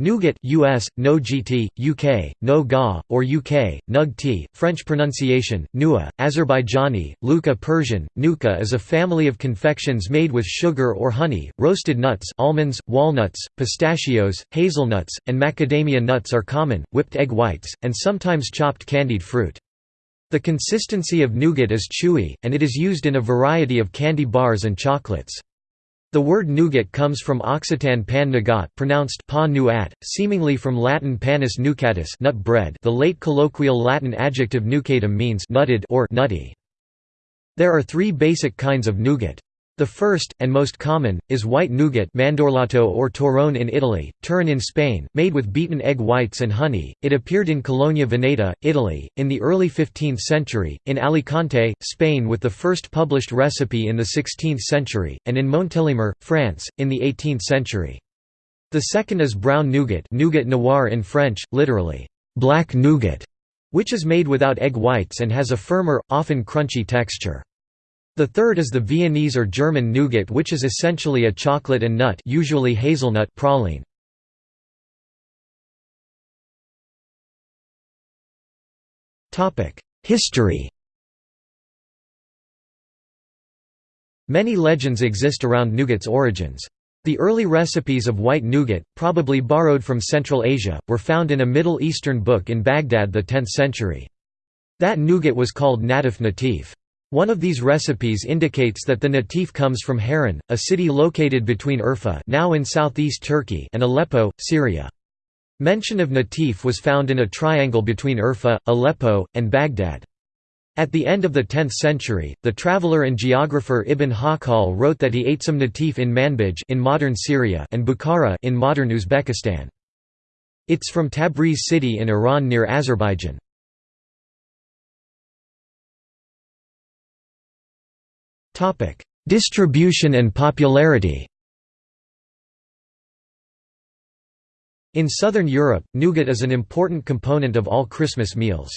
Nougat US, no GT, UK, no GA, or UK, Nug French pronunciation, Nua, Azerbaijani, Luka Persian. Nuka is a family of confections made with sugar or honey, roasted nuts almonds, walnuts, pistachios, hazelnuts, and macadamia nuts are common, whipped egg whites, and sometimes chopped candied fruit. The consistency of nougat is chewy, and it is used in a variety of candy bars and chocolates. The word nougat comes from Occitan pan nogat pronounced pa nuat, seemingly from Latin panis nucatus nut bread the late colloquial Latin adjective nucatum means nutted or nutty. There are three basic kinds of nougat. The first, and most common, is white nougat mandorlato or torrone in Italy, turrón in Spain, made with beaten egg whites and honey. It appeared in Cologna Veneta, Italy, in the early 15th century, in Alicante, Spain with the first published recipe in the 16th century, and in Montélimar, France, in the 18th century. The second is brown nougat nougat noir in French, literally, black nougat, which is made without egg whites and has a firmer, often crunchy texture. The third is the Viennese or German nougat which is essentially a chocolate and nut usually hazelnut praline. History Many legends exist around nougat's origins. The early recipes of white nougat, probably borrowed from Central Asia, were found in a Middle Eastern book in Baghdad the 10th century. That nougat was called natif natif. One of these recipes indicates that the natif comes from Harran, a city located between Urfa now in southeast Turkey and Aleppo, Syria. Mention of natif was found in a triangle between Urfa, Aleppo, and Baghdad. At the end of the 10th century, the traveller and geographer Ibn Hawqal wrote that he ate some natif in Manbij in modern Syria and Bukhara in modern Uzbekistan. It's from Tabriz city in Iran near Azerbaijan. Topic: Distribution and popularity. In southern Europe, nougat is an important component of all Christmas meals.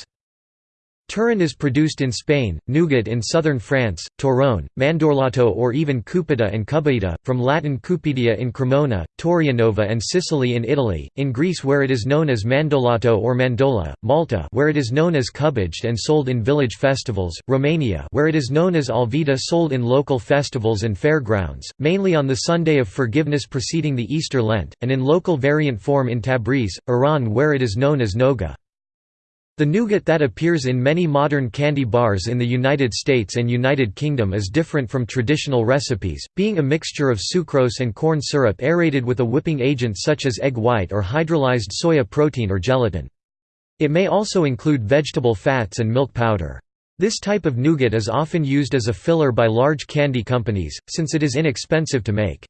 Turrón is produced in Spain, nougat in southern France, torrone, mandorlato or even cupeta and cubbaita, from Latin cupedia in Cremona, Taurianova and Sicily in Italy, in Greece where it is known as mandolato or mandola, Malta where it is known as cubaged and sold in village festivals, Romania where it is known as alvita sold in local festivals and fairgrounds, mainly on the Sunday of Forgiveness preceding the Easter Lent, and in local variant form in Tabriz, Iran where it is known as noga. The nougat that appears in many modern candy bars in the United States and United Kingdom is different from traditional recipes, being a mixture of sucrose and corn syrup aerated with a whipping agent such as egg white or hydrolyzed soya protein or gelatin. It may also include vegetable fats and milk powder. This type of nougat is often used as a filler by large candy companies, since it is inexpensive to make.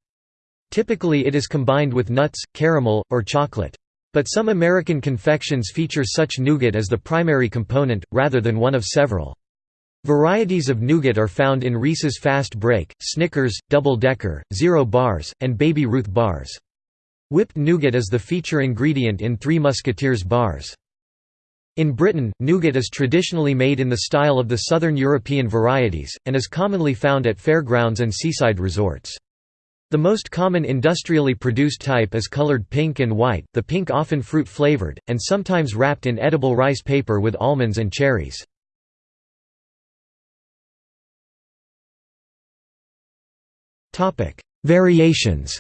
Typically it is combined with nuts, caramel, or chocolate. But some American confections feature such nougat as the primary component, rather than one of several. Varieties of nougat are found in Reese's Fast Break, Snickers, Double Decker, Zero Bars, and Baby Ruth bars. Whipped nougat is the feature ingredient in Three Musketeers bars. In Britain, nougat is traditionally made in the style of the southern European varieties, and is commonly found at fairgrounds and seaside resorts. The most common industrially produced type is colored pink and white, the pink often fruit-flavored, and sometimes wrapped in edible rice paper with almonds and cherries. Variations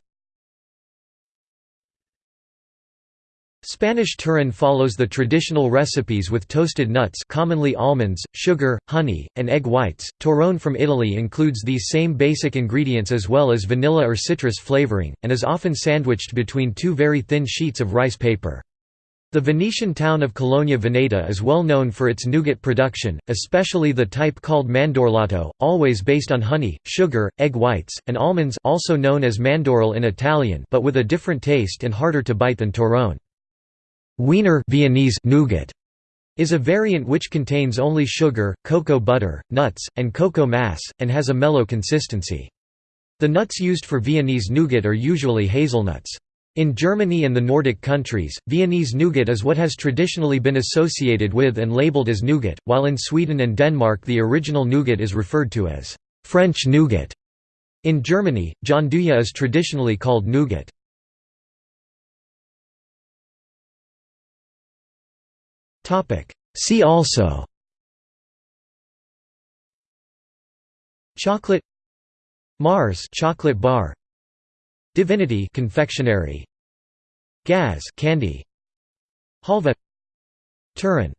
Spanish turrón follows the traditional recipes with toasted nuts commonly almonds, sugar, honey, and egg whites. Torrone from Italy includes these same basic ingredients as well as vanilla or citrus flavoring, and is often sandwiched between two very thin sheets of rice paper. The Venetian town of Cologna Veneta is well known for its nougat production, especially the type called mandorlato, always based on honey, sugar, egg whites, and almonds also known as mandorle in Italian but with a different taste and harder to bite than torrone. Wiener Viennese nougat is a variant which contains only sugar, cocoa butter, nuts, and cocoa mass, and has a mellow consistency. The nuts used for Viennese nougat are usually hazelnuts. In Germany and the Nordic countries, Viennese nougat is what has traditionally been associated with and labeled as nougat, while in Sweden and Denmark the original nougat is referred to as French nougat. In Germany, Gianduja is traditionally called nougat. See also. Chocolate. Mars chocolate bar. Divinity confectionery. Gaz candy. Halva. Turrón